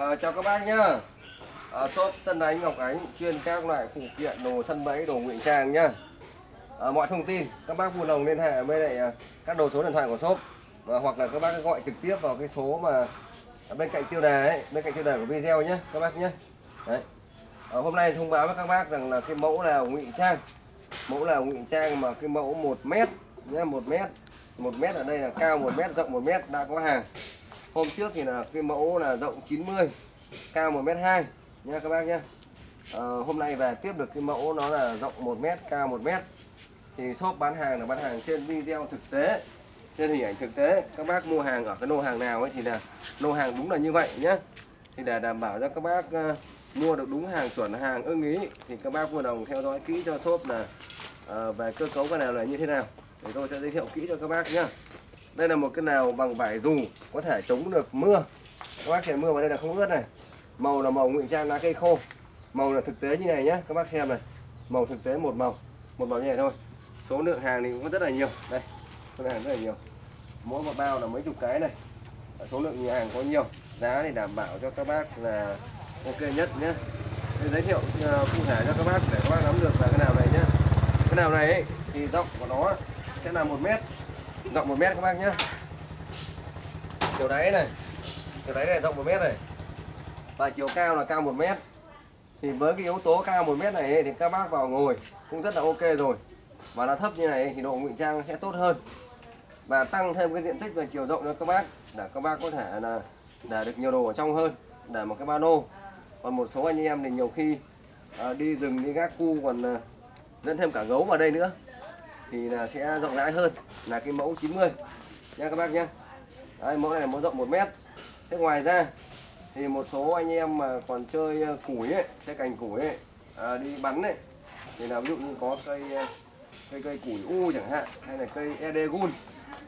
À, chào các bác nhá. À, shop Tân Ánh Ngọc Ánh chuyên các loại phụ kiện đồ sân bẫy đồ ngụy trang nhá. À, mọi thông tin các bác vui lòng liên hệ với lại các đầu số điện thoại của shop. À, hoặc là các bác gọi trực tiếp vào cái số mà bên cạnh tiêu đề ấy bên cạnh tiêu đề của video nhé các bác nhé đấy. À, hôm nay thông báo với các bác rằng là cái mẫu là ngụy trang. Mẫu là ngụy trang mà cái mẫu 1 mét nhé một mét. Một mét ở đây là cao một mét rộng một mét đã có hàng hôm trước thì là cái mẫu là rộng 90 cao 1 mét 2 nha các bác nhé à, ờ, hôm nay về tiếp được cái mẫu nó là rộng 1 mét cao 1 mét. Thì shop bán hàng là bán hàng trên video thực tế trên hình ảnh thực tế. Các bác mua hàng ở cái lô hàng nào ấy thì là lô hàng đúng là như vậy nhé thì để đảm bảo cho các bác uh, mua được đúng hàng chuẩn hàng ưng ý thì các bác vui lòng theo dõi kỹ cho shop là uh, về cơ cấu cái nào là như thế nào. Thì tôi sẽ giới thiệu kỹ cho các bác nhé đây là một cái nào bằng vải dù có thể chống được mưa. Các bác xem mưa vào đây là không ướt này. Màu là màu ngụy trang lá cây khô. Màu là thực tế như này nhé các bác xem này. Màu thực tế một màu một màu như này thôi. Số lượng hàng thì cũng rất là nhiều. Đây số lượng hàng rất là nhiều. Mỗi một bao là mấy chục cái này. Số lượng nhiều hàng có nhiều. Giá thì đảm bảo cho các bác là ok nhất nhé Để giới thiệu ờ, cụ thể cho các bác để các bác nắm được là cái nào này nhé cái nào này ấy, thì rộng của nó sẽ là một mét rộng một mét các bác nhé chiều đáy này. Chiều đáy này rộng một mét này. Và chiều cao là cao một mét. Thì với cái yếu tố cao một mét này ấy, thì các bác vào ngồi cũng rất là ok rồi. Và nó thấp như này thì độ ngụy trang sẽ tốt hơn. Và tăng thêm cái diện tích về chiều rộng cho các bác để các bác có thể là để được nhiều đồ ở trong hơn để một cái ba lô. Còn một số anh em thì nhiều khi à, đi rừng đi gác cu còn à, dẫn thêm cả gấu vào đây nữa thì là sẽ rộng rãi hơn là cái mẫu 90 nha các bác nhé Đấy, mẫu này là mẫu rộng 1 mét. Thế ngoài ra thì một số anh em mà còn chơi ờ, củi ấy, chơi cành củi ấy, à, đi bắn ấy. Thì là ví dụ như có cây ờ, cây cây củi u chẳng hạn hay là cây edegun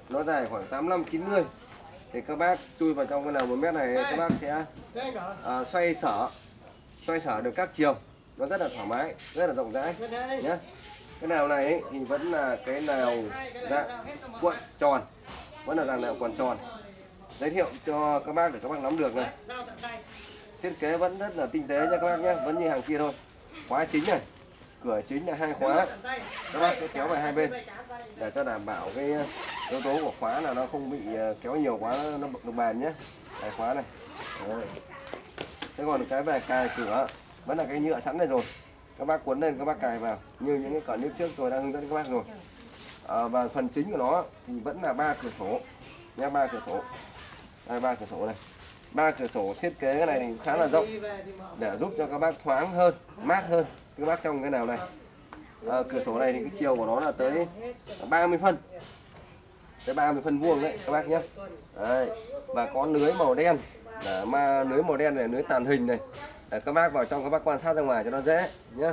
nó dài khoảng 85 90 thì các bác chui vào trong cái nào một mét này các bác sẽ à, xoay sở xoay sở được các chiều. Nó rất là thoải mái rất là rộng rãi nhé cái nào này ấy, thì vẫn là cái nào dạng cuộn tròn. Vẫn là dạng nào cuộn tròn. Giới thiệu cho các bác để các bác nắm được này. Thiết kế vẫn rất là tinh tế nha các bác nhé vẫn như hàng kia thôi. Khóa chính này cửa chính là hai khóa. Các bác sẽ kéo vào hai bên. Để cho đảm bảo cái yếu tố của khóa là nó không bị ờ, kéo nhiều quá nó bật được bàn nhé. Hai khóa này. Đấy. thế còn cái về cài cửa vẫn là cái nhựa sẵn này rồi các bác cuốn lên các bác cài vào. Như những cái clip trước tôi đã hướng dẫn các bác rồi. À, và phần chính của nó thì vẫn là ba cửa sổ. Nhé ba cửa sổ. Đây ba cửa sổ này ba cửa sổ thiết kế cái này thì khá là rộng để giúp cho các bác thoáng hơn mát hơn. Các bác trong cái nào này. À, cửa sổ này thì cái chiều của nó là tới 30 phân. Tới 30 phân vuông đấy các bác nhé. Đấy. và có lưới màu đen. Là mà lưới màu đen này lưới tàn hình này để các bác vào trong các bác quan sát ra ngoài cho nó dễ nhé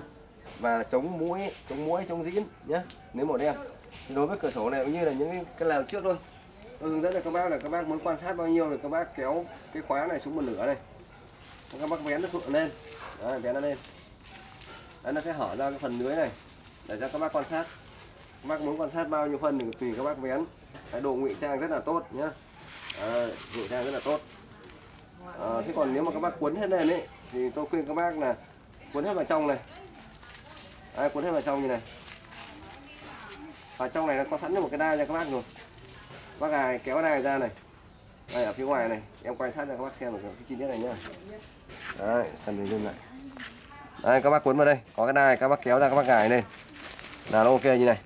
và chống mũi chống mũi chống dĩn nhé nếu màu đen. Thì đối với cửa sổ này cũng như là những cái lèo trước thôi. Tôi hướng dẫn cho các bác là các bác muốn quan sát bao nhiêu thì các bác kéo cái khóa này xuống một nửa này. Các bác vén nó xuống lên. Đấy, vén nó lên. Đấy, nó sẽ hở ra cái phần lưới này để cho các bác quan sát. Các bác muốn quan sát bao nhiêu phân thì tùy các bác vén. Cái độ ngụy trang rất là tốt nhá. À, ngụy trang rất là tốt. À, thế còn nếu mà các bác cuốn hết lên ấy thì tôi khuyên các bác là cuốn hết vào trong này. À, cuốn hết vào trong như này. Và trong này nó có sẵn một cái đai cho các bác rồi. Bác gài kéo đai ra này. Đây ở phía ngoài này. Em quay sát cho các bác xem được cái chi tiết này nhá. Đấy cần hình lên lại. Đây các bác cuốn vào đây. Có cái đai các bác kéo ra các bác gài lên. Là nó ok như này.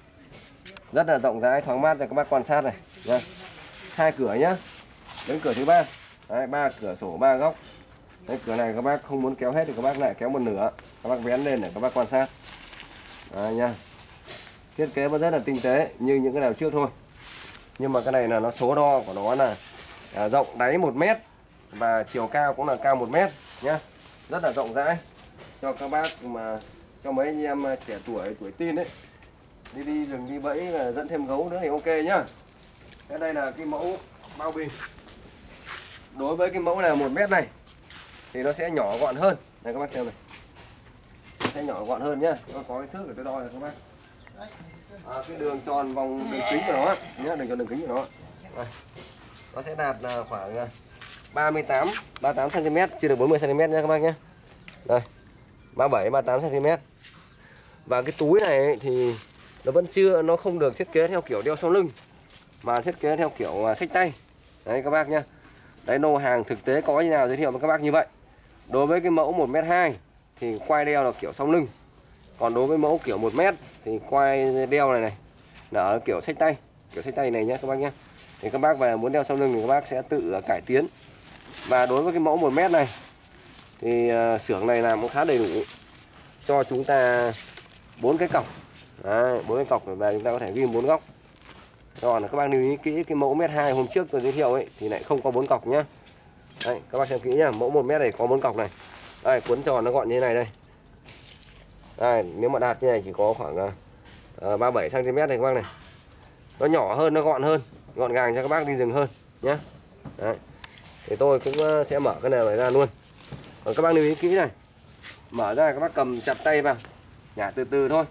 Rất là rộng rãi thoáng mát cho các bác quan sát này. Nhá hai cửa nhá. Đến cửa thứ ba. Ba cửa sổ ba góc cái cửa này các bác không muốn kéo hết thì các bác lại kéo một nửa. Các bác vén lên để các bác quan sát. À, nha. Thiết kế vẫn rất là tinh tế như những cái nào trước thôi. Nhưng mà cái này là nó số đo của nó là à, rộng đáy 1 mét và chiều cao cũng là cao 1 mét nhá. Rất là rộng rãi. Cho các bác mà cho mấy anh em trẻ tuổi tuổi tin đấy đi đi rừng đi bẫy là dẫn thêm gấu nữa thì ok nhá. Cái đây là cái mẫu bao bì. Đối với cái mẫu này một mét này thì nó sẽ nhỏ gọn hơn. Này các bác xem này. Nó sẽ nhỏ gọn hơn nhá. Nó có cái thước để tôi đo rồi các bác. À, cái đường tròn vòng đường kính của nó nhé đường tròn đường kính của nó nó sẽ đạt là khoảng 38 38 cm chưa được 40 cm nha các bác nhé đây 37 38 cm và cái túi này ấy thì nó vẫn chưa nó không được thiết kế theo kiểu đeo sau lưng mà thiết kế theo kiểu à, sách tay. Đấy các bác nhé đấy nô hàng thực tế có như nào giới thiệu với các bác như vậy đối với cái mẫu 1m2 thì quai đeo là kiểu song lưng. Còn đối với mẫu kiểu 1m thì quai đeo này này, là ở kiểu xách tay, kiểu xách tay này nhé các bác nhé thì các bác về muốn đeo sau lưng thì các bác sẽ tự à, cải tiến. Và đối với cái mẫu 1 mét này thì à, xưởng này làm cũng khá đầy đủ. Cho chúng ta bốn cái cọc. Bốn cái cọc và chúng ta có thể ghi bốn góc. Còn các bác lưu ý kỹ cái mẫu mét hai hôm trước tôi giới thiệu ấy, thì lại không có bốn cọc nhá đây các bác xem kỹ nhá mẫu 1 mét này có bốn cọc này. Đây cuốn tròn nó gọn như thế này đây. Đây nếu mà đạt như này chỉ có khoảng uh, 37 cm này các bác này. Nó nhỏ hơn nó gọn hơn gọn gàng cho các bác đi rừng hơn nhé Đấy. thì tôi cũng ờ, sẽ mở cái này ra luôn. Còn các bác lưu ý kỹ này mở ra các bác cầm chặt tay vào nhả từ từ thôi.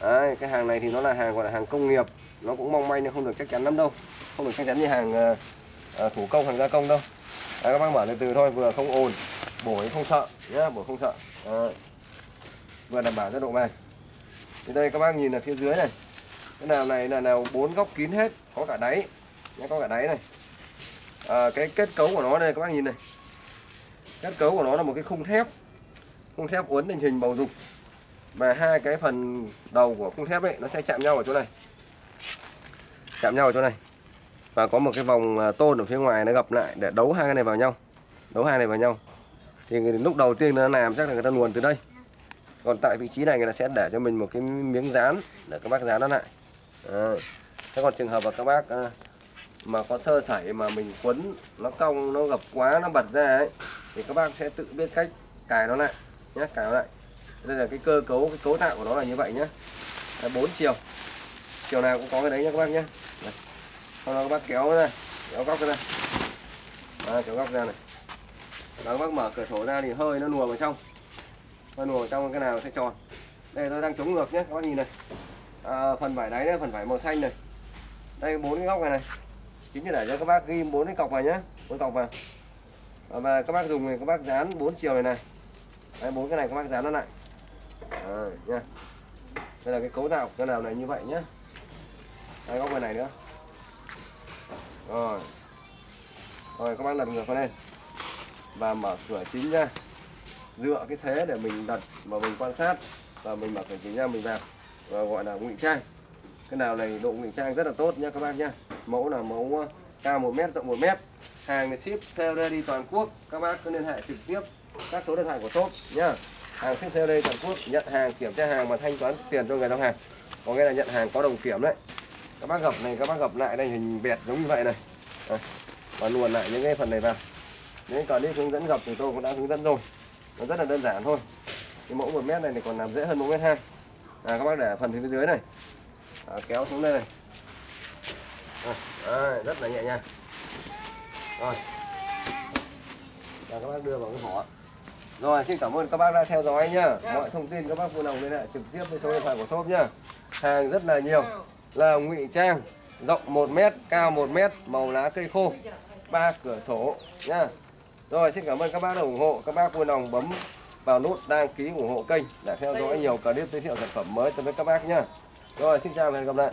Đấy, cái hàng này thì nó là hàng gọi là hàng công nghiệp nó cũng mong manh nhưng không được chắc chắn lắm đâu. Không được chắc chắn như hàng uh, thủ công hàng gia công đâu. Đấy, các bác mở từ từ thôi vừa không ồn bổi không sợ. Nhé bổi không sợ. À. vừa đảm bảo cho độ bền thì đây các bác nhìn ở phía dưới này. Cái nào này là nào bốn góc kín hết có cả đáy. Nhé có cả đáy này. À, cái kết cấu của nó đây các bác nhìn này. Kết cấu của nó là một cái khung thép. Khung thép uốn thành hình bầu dục. Và hai cái phần đầu của khung thép ấy nó sẽ chạm nhau ở chỗ này. Chạm nhau ở chỗ này và có một cái vòng à, tôn ở phía ngoài nó gập lại để đấu hai cái này vào nhau. Đấu hai này vào nhau. Thì lúc đầu tiên nó làm chắc là người ta luồn từ đây. Còn tại vị trí này người ta sẽ để cho mình một cái miếng dán để các bác dán nó lại. À. thế còn trường hợp mà các bác à, mà có sơ sẩy mà mình quấn, nó cong, nó gập quá, nó bật ra ấy, thì các bác sẽ tự biết cách cài nó lại nhé cài nó lại. Đây là cái cơ cấu, cái cấu tạo của nó là như vậy nhé bốn chiều. Chiều nào cũng có cái đấy nhé các bác nhé sau đó các bác kéo ra kéo góc ra. À, kéo góc ra này. Đó các bác mở cửa sổ ra thì hơi nó lùa vào trong. Hơi lùa vào trong cái nào sẽ tròn. Đây tôi đang chống ngược nhé các bác nhìn này. À, phần vải đáy này, phần vải màu xanh này. Đây bốn cái góc này này. Chính là để cho các bác ghi bốn cái cọc vào nhé bốn cọc vào. Và các bác dùng thì các bác dán bốn chiều này này. Đây bốn cái này các bác dán nó lại. À, nha đây là cái cấu tạo cái nào này như vậy nhé đây góc bên này nữa rồi. Rồi các bác đặt ngược lên và mở cửa chính ra. Dựa cái thế để mình đặt và mình quan sát. Và mình mở cửa chính ra mình vào. Và gọi là ngụy trang. Cái nào này độ ngụy trang rất là tốt nha các bác nhá, mẫu là mẫu ờ, cao 1 mét rộng 1 mét. Hàng ship theo đây đi toàn quốc. Các bác cứ liên hệ trực tiếp các số điện thoại của shop nhá. Hàng ship theo đây toàn quốc. Nhận hàng kiểm tra hàng và thanh toán tiền cho người giao hàng. Có nghĩa là nhận hàng có đồng kiểm đấy các bác gập này các bác gập lại đây hình bẹt giống như vậy này. À, và luồn lại những cái phần này vào. Nếu còn đi hướng dẫn gập thì tôi cũng đã hướng dẫn rồi. Nó rất là đơn giản thôi. Cái mẫu một mét này thì còn làm dễ hơn một mét hai. Là các bác để phần phía dưới này. À, kéo xuống đây này. À, à, rất là nhẹ nhàng. Rồi. Và các bác đưa vào cái vỏ. Rồi xin cảm ơn các bác đã theo dõi nhá. Mọi thông tin các bác vui lòng liên hệ trực tiếp với số điện thoại của shop nhá. Hàng rất là nhiều là ngụy trang rộng 1 mét cao 1 mét màu lá cây khô. Ba cửa sổ nhá rồi xin cảm ơn các bác đã ủng hộ. Các bác vui lòng bấm vào nút đăng ký ủng hộ kênh để theo dõi nhiều clip giới thiệu sản phẩm mới tới với các bác nhá rồi xin chào và hẹn gặp lại